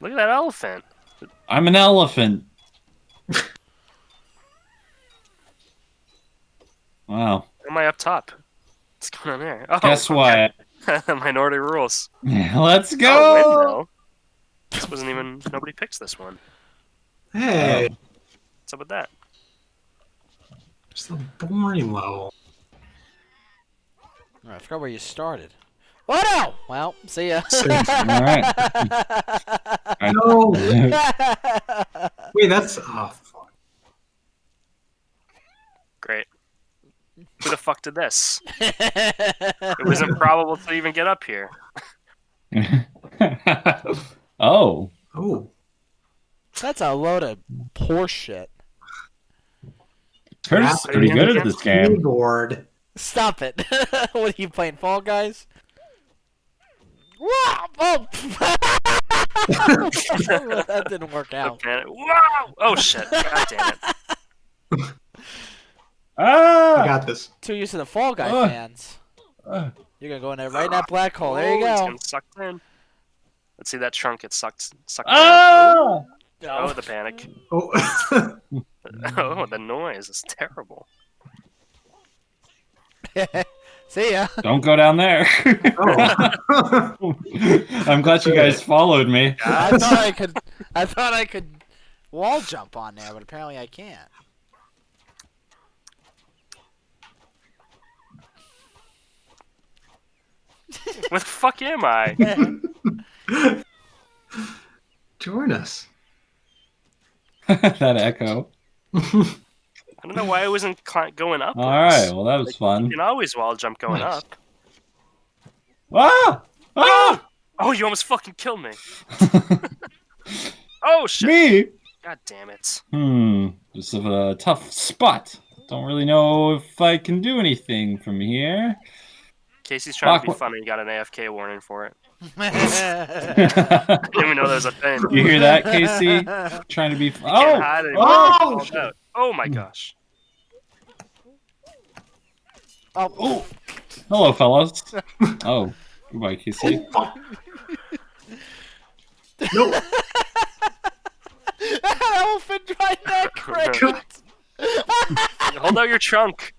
Look at that elephant. I'm an elephant. wow. Am I up top? What's going on there? Oh, Guess what? Minority rules. Let's Oh, go. windmill. This wasn't even. Nobody picks this one. Hey, um, What's up with that? it's a boring level. Oh, I forgot where you started. What now? Well, see ya. All right. No, wait, that's oh fuck. Great. Who the fuck did this? It was improbable to even get up here. oh. Oh, That's a load of horse shit. Curtis is Yeah, pretty good at this game. keyboard. Stop it. what are you playing, Fall Guys? Wow! Oh! That didn't work out. Okay. Wow! Oh shit! God damn it! I Ah! got this. Too used to the Fall Guy Ugh. fans. Ah. You're gonna go in there right in that black hole. There you Oh, It's go. sucked in. Let's see that trunk get sucked. Sucked. Ah! in. Oh, the panic. Oh, Oh, the noise is terrible. See ya. Don't go down there. oh. I'm glad you guys followed me. I thought I could. I thought I could wall jump on there, but apparently I can't. Where the fuck am I? Join us. that echo. I don't know why I wasn't going up. All right. Well, that was You fun. You can always wall jump going Nice. up. Ah! Ah! Oh, you almost fucking killed me. Oh shit! Me? God damn it! Hmm. This is a tough spot. Don't really know if I can do anything from here. Casey's trying to be Fuck, what- funny. Got an AFK warning for it. you Didn't even know there was a thing. You hear that, Casey? Trying to be. Can't Oh! oh, shit. out. Oh my hmm. gosh! oh, Oh! Hello, fellas. Oh, goodbye, Casey. Oh, fuck. No. elephant right there, Craig. Hold out your trunk.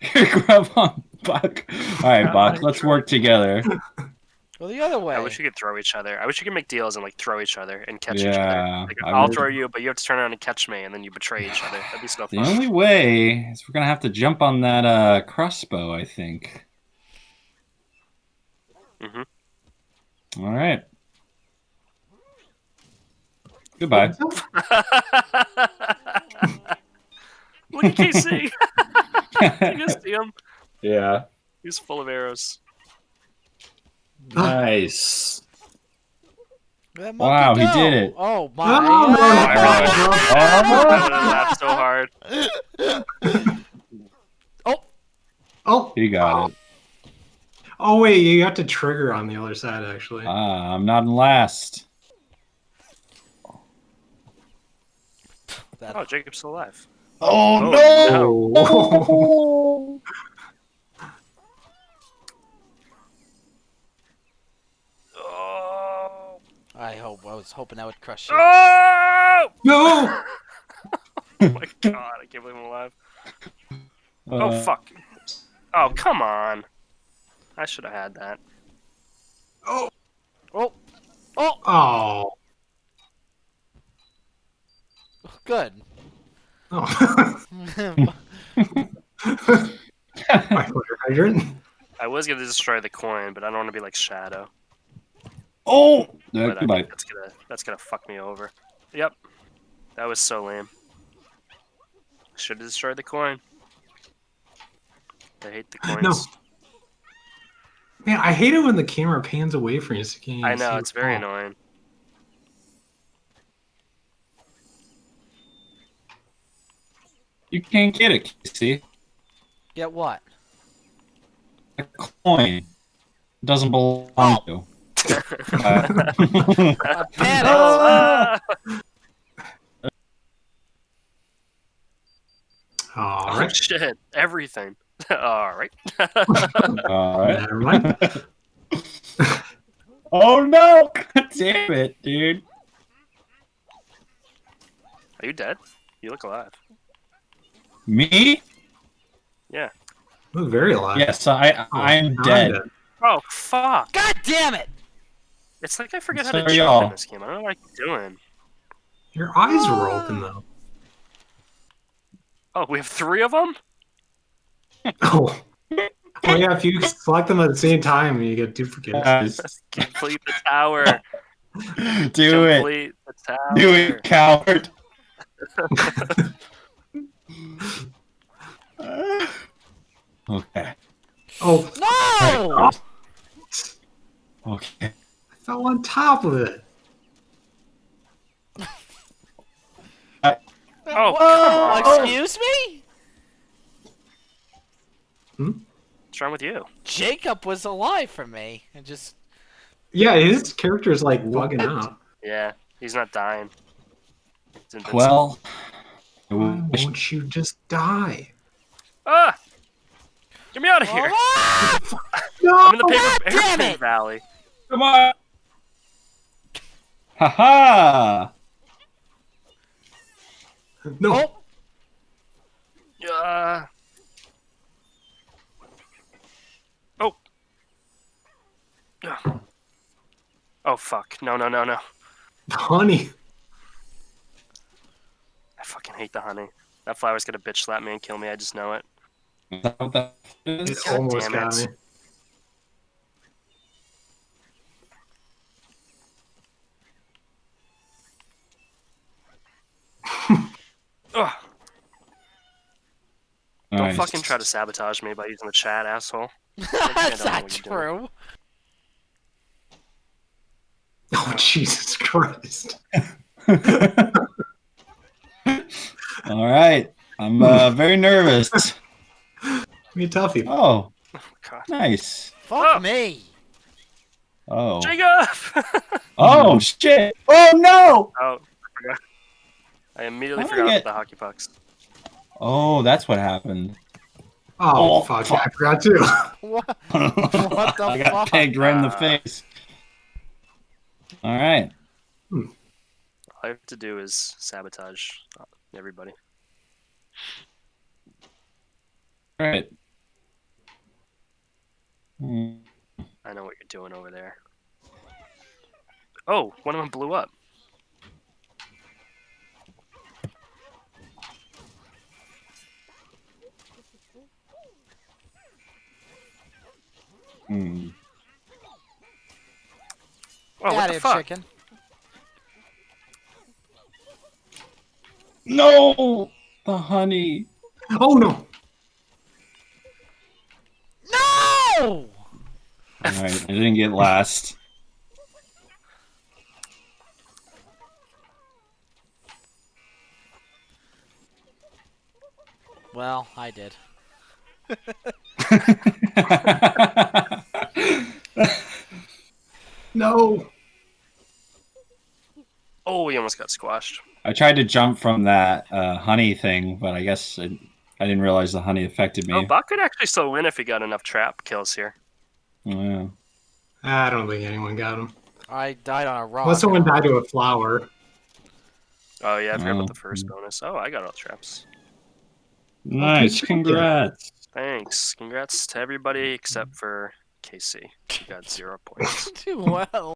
Here, grab on, Buck. All right, Buck. Let's work together. Well, the other way. I wish you could throw each other. I wish you could make deals and like throw each other and catch each other. Yeah, Like, I I'll would- throw you, but you have to turn around and catch me, and then you betray each other. That'd be so fun. The only way is we're gonna have to jump on that uh, crossbow, I think. Mhm. All right. Goodbye. Look at Casey. you can see him. yeah. He's full of arrows. Nice. Wow, monkey he go. did it. Oh my! Oh, I laughed so hard. Oh, Oh. He got it. oh wait, you got to trigger on the other side actually. Ah, I'm not in last. That- Oh, Jacob's still alive. Oh, Oh. Oh! I hope. I was hoping that would crush you. Oh! no. Oh my god, I can't believe I'm alive. Oh Uh, fuck. Oh, come on. I should have had that. Oh. Oh, oh, Oh. good. Oh. My hydrant. I was gonna destroy the coin, but I don't want to be like Shadow. Oh, uh, But goodbye. think that's gonna that's gonna fuck me over. Yep. That was so lame. Should have destroyed the coin. I hate the coins. No. Man, I hate it when the camera pans away from you. So you can't I know it's very ball. annoying. You can't get it, Casey. Get what? A coin It doesn't belong to you. Uh, A panic. Ah! Oh shit! Everything. All right. all right. Never mind. Oh no! God damn it, dude. Are you dead? You look alive. Me? Yeah. Look very alive. Yes, I Oh, I'm now dead. Oh fuck! God damn it! It's like I forget how to are jump in this game. I don't know what I'm doing. Your eyes were ah. open though. Oh, we have three of them. Oh. Oh yeah, if you select them at the same time, you get duplicates. Guys, Complete the tower. do it. The tower. Do it, coward. okay. Oh, No! Okay. I fell on top of it. Oh, Whoa, come on. excuse me? Hmm? What's wrong with you? Jacob was alive for me. And just Yeah, his character is like bugging out. Yeah, he's not dying. Well, Why wish- won't you just die? ah, get me out of here! Ah! No! I'm in the paper God damn airplane it! valley. come on. Haha. No. Oh, Uh, oh. Ugh. Oh fuck! No, no, no, no! Honey. I fucking hate the honey. That flower's gonna bitch slap me and kill me. I just know it. Is that what that It is? God almost damn got it. me. Don't Nice. fucking try to sabotage me by using the chat, asshole. that's know not what you're doing. true. Oh Jesus Christ. All right. I'm uh, very nervous. Me a toughie. Oh, God. nice. Fuck Oh. me. Oh. Jacob! Oh shit. Oh no. oh, I. I immediately How did I forgot get- about the hockey pucks. Oh, that's what happened. Oh, Oh, fuck. fuck. I forgot too. What? what the I got fuck? pegged right in the Uh, face. All right. All I have to do is sabotage uh, everybody. All right. Hmm. I know what you're doing over there. Oh, one of them blew up. Hmm. Oh, Get what the fuck? chicken. No, the honey. Oh no. No! All right, I didn't get last. Well, I did. No. Oh, we almost got squashed. I tried to jump from that uh, honey thing, but I guess I, I didn't realize the honey affected me. Oh, Buck could actually still win if he got enough trap kills here. Yeah. I don't think anyone got him. I died on a rock. Unless someone died to a flower. Oh yeah, I forgot Oh, about the first bonus. Oh, I got all the traps. Nice. Congrats. Thanks. Congrats to everybody except mm. for Casey. She got zero points. Too well.